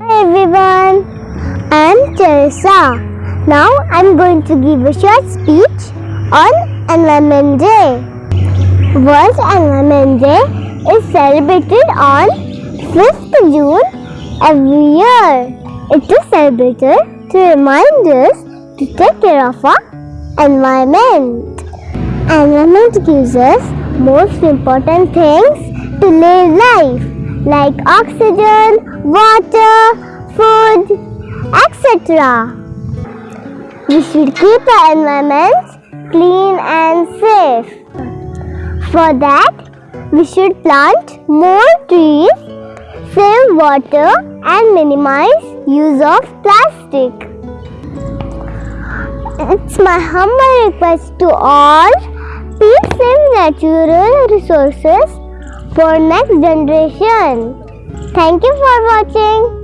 Hi everyone, I'm Teresa. Now I'm going to give a short speech on Environment Day. World Environment Day is celebrated on 5th June every year. It is celebrated to remind us to take care of our environment. Environment gives us most important things to live life like oxygen, water, food, etc. We should keep our environment clean and safe. For that, we should plant more trees, save water and minimize use of plastic. It's my humble request to all, please save natural resources for next generation. Thank you for watching.